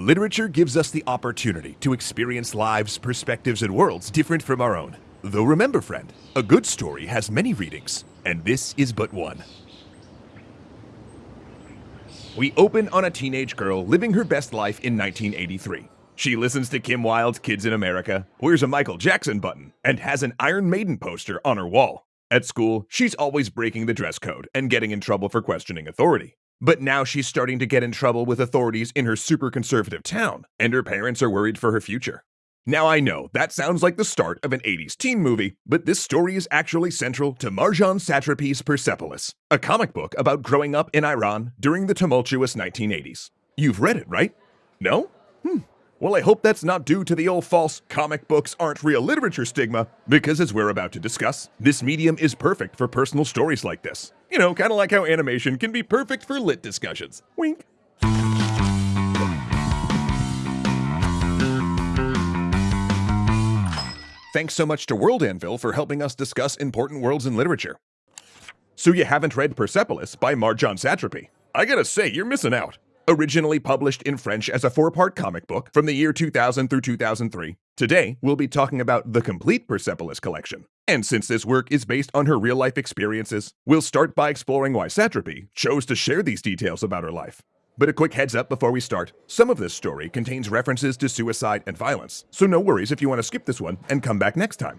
Literature gives us the opportunity to experience lives, perspectives, and worlds different from our own. Though remember, friend, a good story has many readings, and this is but one. We open on a teenage girl living her best life in 1983. She listens to Kim Wilde's Kids in America, wears a Michael Jackson button, and has an Iron Maiden poster on her wall. At school, she's always breaking the dress code and getting in trouble for questioning authority. But now she's starting to get in trouble with authorities in her super conservative town, and her parents are worried for her future. Now I know that sounds like the start of an 80s teen movie, but this story is actually central to Marjane Satrapi's Persepolis, a comic book about growing up in Iran during the tumultuous 1980s. You've read it, right? No? Hmm. Well, I hope that's not due to the old false comic books aren't real literature stigma, because as we're about to discuss, this medium is perfect for personal stories like this. You know, kind of like how animation can be perfect for lit discussions. Wink. Thanks so much to World Anvil for helping us discuss important worlds in literature. So you haven't read Persepolis by Marjane Satrapi? I gotta say, you're missing out. Originally published in French as a four-part comic book from the year 2000 through 2003, today we'll be talking about the complete Persepolis collection. And since this work is based on her real-life experiences, we'll start by exploring why Satrapi chose to share these details about her life. But a quick heads up before we start, some of this story contains references to suicide and violence, so no worries if you want to skip this one and come back next time.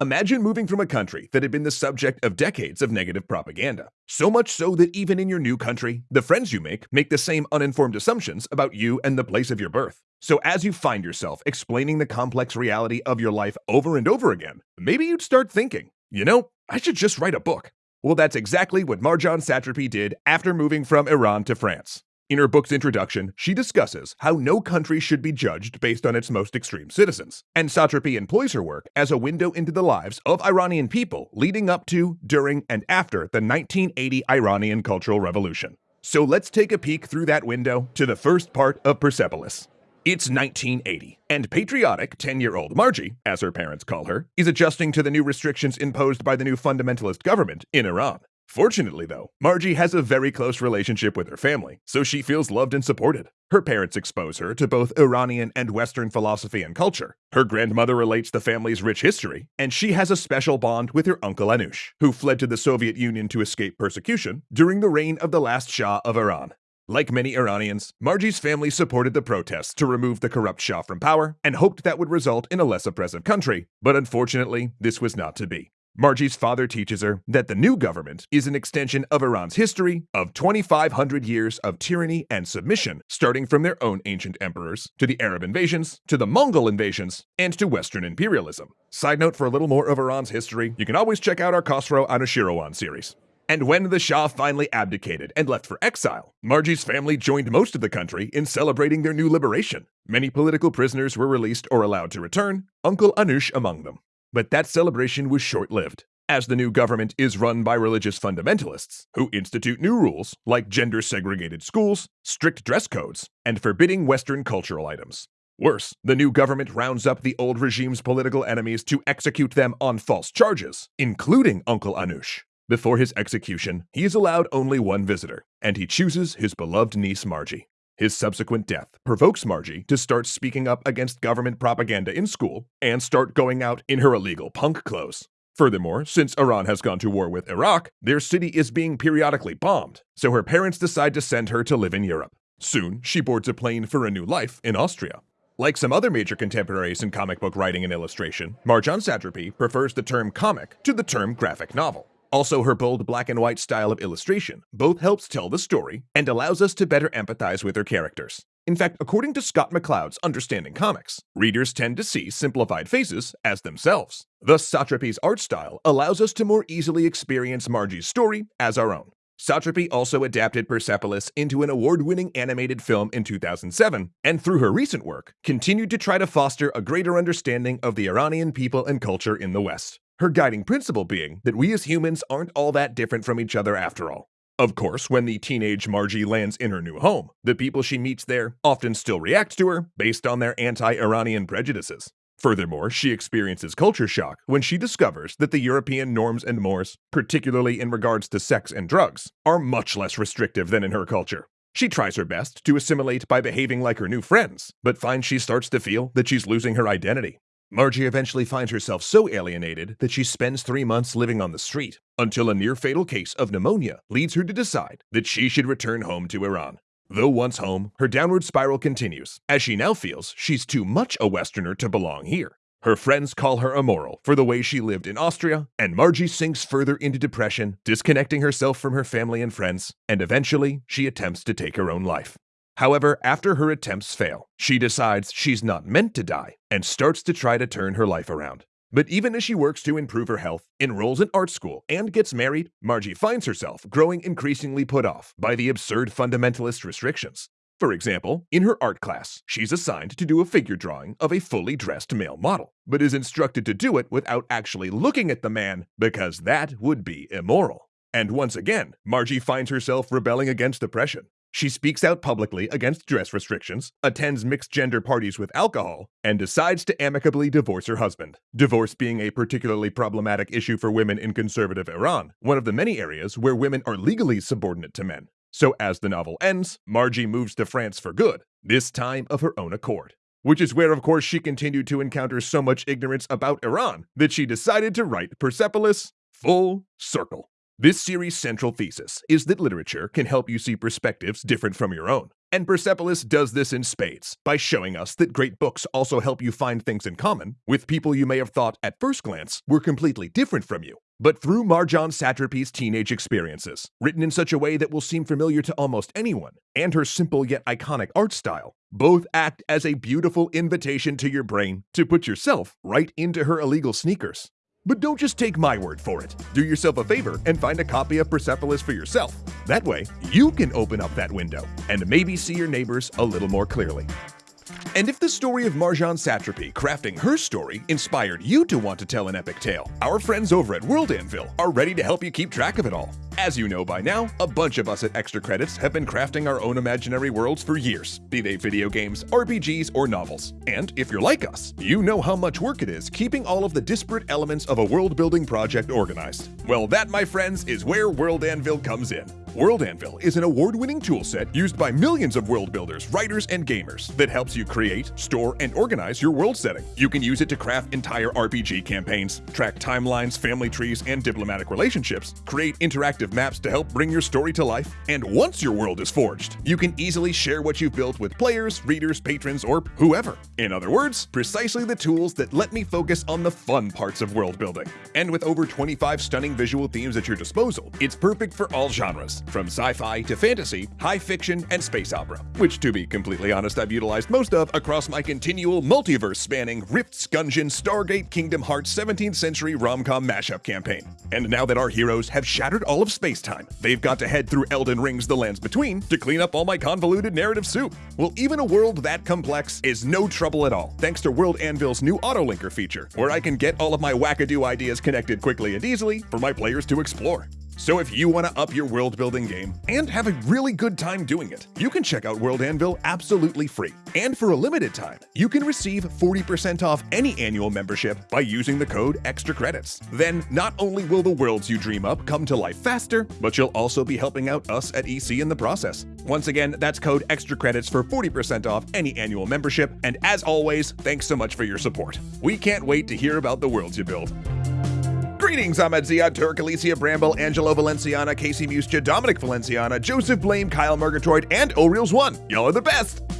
Imagine moving from a country that had been the subject of decades of negative propaganda. So much so that even in your new country, the friends you make make the same uninformed assumptions about you and the place of your birth. So as you find yourself explaining the complex reality of your life over and over again, maybe you'd start thinking, you know, I should just write a book. Well, that's exactly what Marjane Satrapi did after moving from Iran to France. In her book's introduction, she discusses how no country should be judged based on its most extreme citizens, and Satrapi employs her work as a window into the lives of Iranian people leading up to, during, and after the 1980 Iranian Cultural Revolution. So let's take a peek through that window to the first part of Persepolis. It's 1980, and patriotic 10 year old Margie, as her parents call her, is adjusting to the new restrictions imposed by the new fundamentalist government in Iran. Fortunately, though, Margie has a very close relationship with her family, so she feels loved and supported. Her parents expose her to both Iranian and Western philosophy and culture. Her grandmother relates the family's rich history, and she has a special bond with her uncle Anush, who fled to the Soviet Union to escape persecution during the reign of the last Shah of Iran. Like many Iranians, Margie's family supported the protests to remove the corrupt Shah from power and hoped that would result in a less oppressive country, but unfortunately, this was not to be. Margie's father teaches her that the new government is an extension of Iran's history of 2,500 years of tyranny and submission, starting from their own ancient emperors, to the Arab invasions, to the Mongol invasions, and to Western imperialism. Side note for a little more of Iran's history, you can always check out our Khosrow Anushirwan series. And when the Shah finally abdicated and left for exile, Margie's family joined most of the country in celebrating their new liberation. Many political prisoners were released or allowed to return, Uncle Anush among them. But that celebration was short lived, as the new government is run by religious fundamentalists who institute new rules like gender segregated schools, strict dress codes, and forbidding Western cultural items. Worse, the new government rounds up the old regime's political enemies to execute them on false charges, including Uncle Anush. Before his execution, he is allowed only one visitor, and he chooses his beloved niece Margie. His subsequent death provokes Margie to start speaking up against government propaganda in school and start going out in her illegal punk clothes. Furthermore, since Iran has gone to war with Iraq, their city is being periodically bombed, so her parents decide to send her to live in Europe. Soon, she boards a plane for a new life in Austria. Like some other major contemporaries in comic book writing and illustration, Marjane Satrapi prefers the term comic to the term graphic novel. Also, her bold black and white style of illustration both helps tell the story and allows us to better empathize with her characters. In fact, according to Scott McCloud's Understanding Comics, readers tend to see simplified faces as themselves. Thus, Satrapi's art style allows us to more easily experience Margie's story as our own. Satrapi also adapted Persepolis into an award-winning animated film in 2007, and through her recent work, continued to try to foster a greater understanding of the Iranian people and culture in the West. Her guiding principle being that we as humans aren't all that different from each other after all. Of course, when the teenage Margie lands in her new home, the people she meets there often still react to her based on their anti-Iranian prejudices. Furthermore, she experiences culture shock when she discovers that the European norms and mores, particularly in regards to sex and drugs, are much less restrictive than in her culture. She tries her best to assimilate by behaving like her new friends, but finds she starts to feel that she's losing her identity. Margie eventually finds herself so alienated that she spends three months living on the street, until a near fatal case of pneumonia leads her to decide that she should return home to Iran. Though once home, her downward spiral continues, as she now feels she's too much a Westerner to belong here. Her friends call her immoral for the way she lived in Austria, and Margie sinks further into depression, disconnecting herself from her family and friends, and eventually she attempts to take her own life. However, after her attempts fail, she decides she's not meant to die and starts to try to turn her life around. But even as she works to improve her health, enrolls in art school, and gets married, Margie finds herself growing increasingly put off by the absurd fundamentalist restrictions. For example, in her art class, she's assigned to do a figure drawing of a fully dressed male model, but is instructed to do it without actually looking at the man because that would be immoral. And once again, Margie finds herself rebelling against oppression. She speaks out publicly against dress restrictions, attends mixed gender parties with alcohol, and decides to amicably divorce her husband. Divorce being a particularly problematic issue for women in conservative Iran, one of the many areas where women are legally subordinate to men. So, as the novel ends, Margie moves to France for good, this time of her own accord. Which is where, of course, she continued to encounter so much ignorance about Iran that she decided to write Persepolis Full Circle. This series' central thesis is that literature can help you see perspectives different from your own. And Persepolis does this in spades by showing us that great books also help you find things in common with people you may have thought at first glance were completely different from you. But through Marjane Satrapi's teenage experiences, written in such a way that will seem familiar to almost anyone, and her simple yet iconic art style, both act as a beautiful invitation to your brain to put yourself right into her illegal sneakers. But don't just take my word for it. Do yourself a favor and find a copy of Persepolis for yourself. That way, you can open up that window and maybe see your neighbors a little more clearly. And if the story of Marjane Satrapi crafting her story inspired you to want to tell an epic tale, our friends over at World Anvil are ready to help you keep track of it all. As you know by now, a bunch of us at Extra Credits have been crafting our own imaginary worlds for years, be they video games, RPGs, or novels. And if you're like us, you know how much work it is keeping all of the disparate elements of a world building project organized. Well, that, my friends, is where World Anvil comes in. World Anvil is an award-winning toolset used by millions of world builders, writers, and gamers that helps you create, store, and organize your world setting. You can use it to craft entire RPG campaigns, track timelines, family trees, and diplomatic relationships, create interactive maps to help bring your story to life, and once your world is forged, you can easily share what you've built with players, readers, patrons, or whoever. In other words, precisely the tools that let me focus on the fun parts of world building. And with over 25 stunning visual themes at your disposal, it's perfect for all genres, from sci-fi to fantasy, high fiction, and space opera, which to be completely honest I've utilized most of across my continual multiverse-spanning Rifts, Gungeon, Stargate, Kingdom Hearts 17th century rom-com mashup campaign. And now that our heroes have shattered all of space-time, they've got to head through Elden Ring's The Lands Between to clean up all my convoluted narrative soup. Well, even a world that complex is no trouble at all, thanks to World Anvil's new Autolinker feature, where I can get all of my wackadoo ideas connected quickly and easily for my players to explore. So if you want to up your world building game and have a really good time doing it, you can check out World Anvil absolutely free. And for a limited time, you can receive 40% off any annual membership by using the code Extra Credits. Then not only will the worlds you dream up come to life faster, but you'll also be helping out us at EC in the process. Once again, that's code Extra Credits for 40% off any annual membership. And as always, thanks so much for your support. We can't wait to hear about the worlds you build. Greetings, Ahmed Ziad, Turk, Alicia Bramble, Angelo Valenciana, Casey Muscha, Dominic Valenciana, Joseph Blame, Kyle Murgatroyd, and O'Reels1. Y'all are the best!